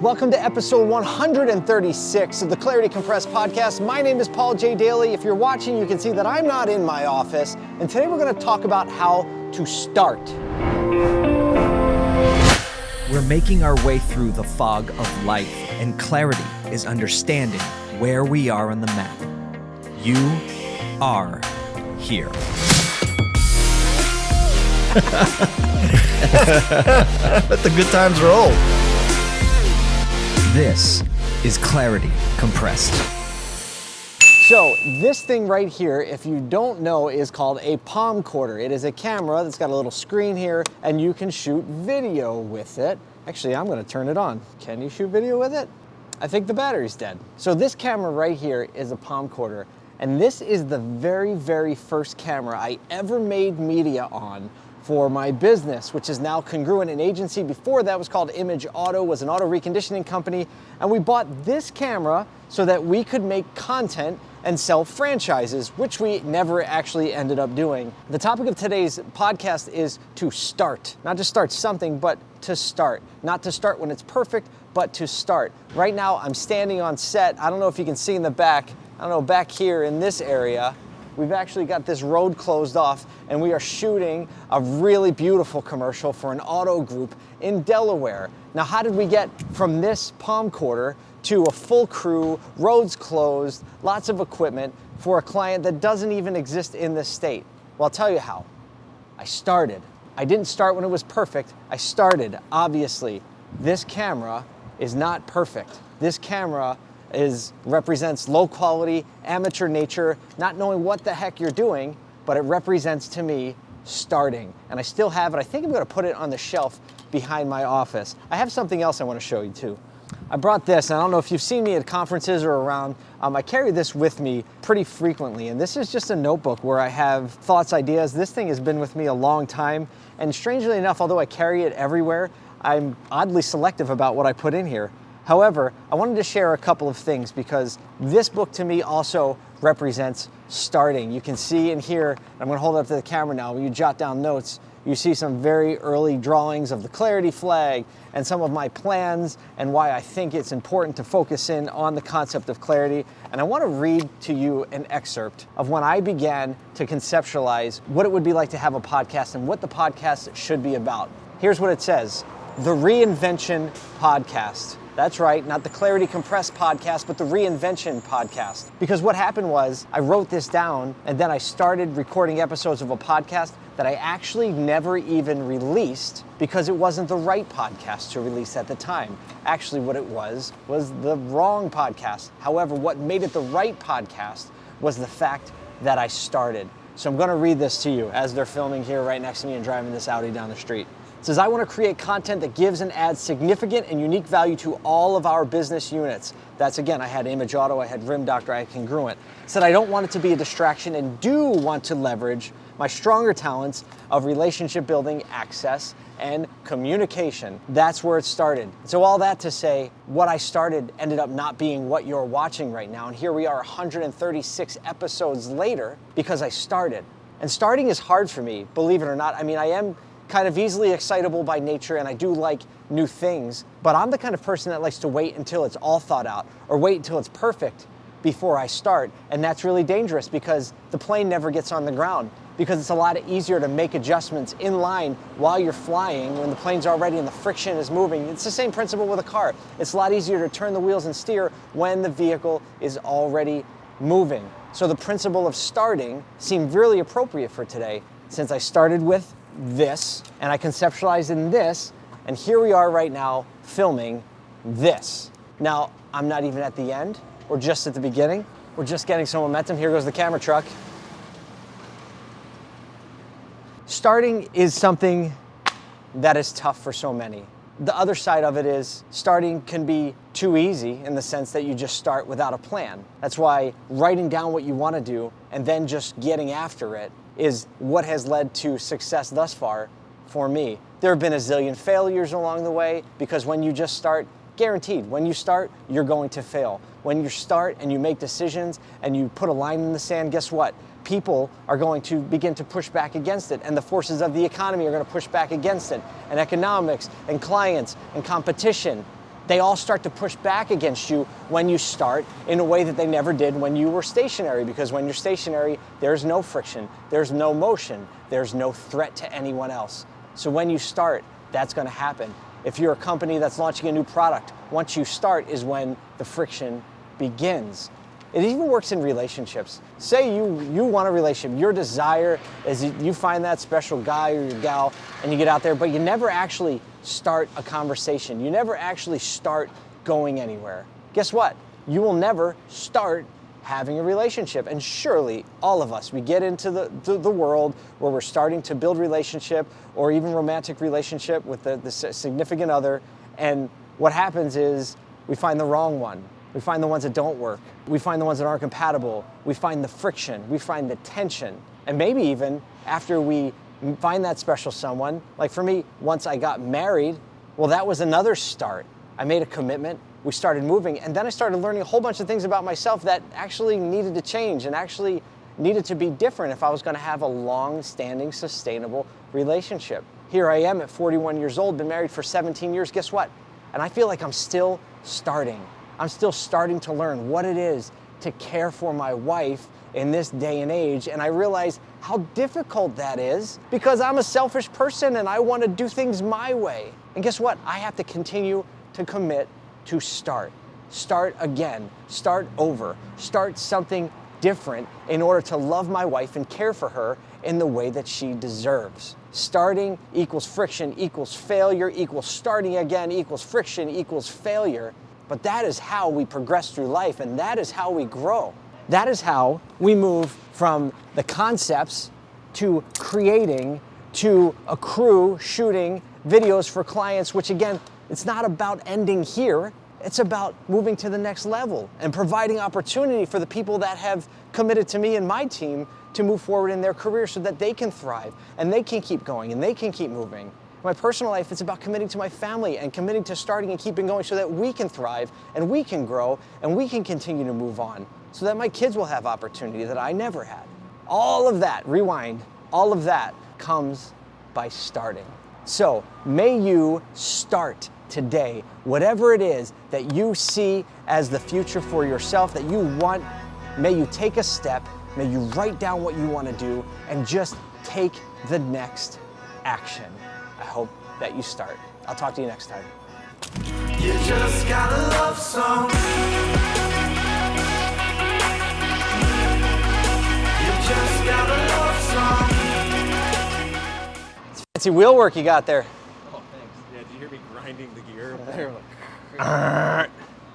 Welcome to episode 136 of the Clarity Compressed podcast. My name is Paul J. Daly. If you're watching, you can see that I'm not in my office. And today we're going to talk about how to start. We're making our way through the fog of life, and clarity is understanding where we are on the map. You are here. Let the good times roll. This is Clarity Compressed. So this thing right here, if you don't know, is called a Palmcorder. It is a camera that's got a little screen here and you can shoot video with it. Actually, I'm gonna turn it on. Can you shoot video with it? I think the battery's dead. So this camera right here is a Palmcorder. And this is the very, very first camera I ever made media on for my business, which is now Congruent, an agency. Before that was called Image Auto, was an auto reconditioning company. And we bought this camera so that we could make content and sell franchises, which we never actually ended up doing. The topic of today's podcast is to start. Not to start something, but to start. Not to start when it's perfect, but to start. Right now, I'm standing on set. I don't know if you can see in the back, I don't know, back here in this area, we've actually got this road closed off and we are shooting a really beautiful commercial for an auto group in Delaware. Now, how did we get from this Palmcorder to a full crew, roads closed, lots of equipment for a client that doesn't even exist in this state? Well, I'll tell you how. I started. I didn't start when it was perfect. I started, obviously. This camera is not perfect. This camera is represents low quality, amateur nature, not knowing what the heck you're doing, but it represents to me starting. And I still have it. I think I'm gonna put it on the shelf behind my office. I have something else I wanna show you too. I brought this, and I don't know if you've seen me at conferences or around, um, I carry this with me pretty frequently. And this is just a notebook where I have thoughts, ideas. This thing has been with me a long time. And strangely enough, although I carry it everywhere, I'm oddly selective about what I put in here. However, I wanted to share a couple of things because this book to me also represents starting. You can see in here, I'm gonna hold it up to the camera now, when you jot down notes, you see some very early drawings of the clarity flag and some of my plans and why I think it's important to focus in on the concept of clarity. And I want to read to you an excerpt of when I began to conceptualize what it would be like to have a podcast and what the podcast should be about. Here's what it says The Reinvention Podcast. That's right, not the Clarity Compressed podcast, but the Reinvention podcast. Because what happened was I wrote this down and then I started recording episodes of a podcast that I actually never even released because it wasn't the right podcast to release at the time. Actually, what it was was the wrong podcast. However, what made it the right podcast was the fact that I started. So I'm gonna read this to you as they're filming here right next to me and driving this Audi down the street. Says, I want to create content that gives and adds significant and unique value to all of our business units. That's again, I had Image Auto, I had Rim Doctor, I had Congruent. Said, I don't want it to be a distraction and do want to leverage my stronger talents of relationship building, access, and communication. That's where it started. So all that to say, what I started ended up not being what you're watching right now. And here we are 136 episodes later because I started. And starting is hard for me, believe it or not. I mean, I am kind of easily excitable by nature and I do like new things, but I'm the kind of person that likes to wait until it's all thought out or wait until it's perfect before I start. And that's really dangerous because the plane never gets on the ground because it's a lot easier to make adjustments in line while you're flying when the plane's already and the friction is moving. It's the same principle with a car. It's a lot easier to turn the wheels and steer when the vehicle is already moving. So the principle of starting seemed really appropriate for today since I started with this and I conceptualized in this and here we are right now filming this. Now, I'm not even at the end. We're just at the beginning. We're just getting some momentum. Here goes the camera truck. Starting is something that is tough for so many. The other side of it is starting can be too easy in the sense that you just start without a plan. That's why writing down what you want to do and then just getting after it is what has led to success thus far for me. There have been a zillion failures along the way because when you just start, guaranteed, when you start, you're going to fail. When you start and you make decisions and you put a line in the sand, guess what? People are going to begin to push back against it, and the forces of the economy are going to push back against it, and economics, and clients, and competition. They all start to push back against you when you start in a way that they never did when you were stationary. Because when you're stationary, there's no friction, there's no motion, there's no threat to anyone else. So when you start, that's going to happen. If you're a company that's launching a new product, once you start is when the friction begins. It even works in relationships. Say you, you want a relationship, your desire is you- find that special guy or your gal and you get out there, but you never actually start a conversation. You never actually start going anywhere. Guess what? You will never start having a relationship. And surely all of us, we get into the, the, the world where we're starting to build relationship or even romantic relationship with the, the significant other. And what happens is we find the wrong one. We find the ones that don't work. We find the ones that aren't compatible. We find the friction. We find the tension. And maybe even after we find that special someone, like for me, once I got married, well, that was another start. I made a commitment, we started moving, and then I started learning a whole bunch of things about myself that actually needed to change and actually needed to be different if I was going to have a long standing, sustainable relationship. Here I am at 41 years old, been married for 17 years. Guess what? And I feel like I'm still starting. I'm still starting to learn what it is to care for my wife in this day and age. And I realize how difficult that is because I'm a selfish person and I want to do things my way. And guess what? I have to continue to commit to start. Start again, start over, start something different in order to love my wife and care for her in the way that she deserves. Starting equals friction equals failure equals starting again equals friction equals failure. But that is how we progress through life and that is how we grow. That is how we move from the concepts to creating to a crew shooting videos for clients, which again, it's not about ending here. It's about moving to the next level and providing opportunity for the people that have committed to me and my team to move forward in their career so that they can thrive and they can keep going and they can keep moving. My personal life, it's about committing to my family and committing to starting and keeping going so that we can thrive and we can grow and we can continue to move on so that my kids will have opportunity that I never had. All of that, rewind, all of that comes by starting. So may you start today, whatever it is that you see as the future for yourself that you want, may you take a step, may you write down what you want to do, and just take the next action. I hope that you start. I'll talk to you next time. You just got a love song. You just got a love song. Fancy wheel work you got there. Oh, thanks. Yeah, did you hear me grinding the gear up there? Like,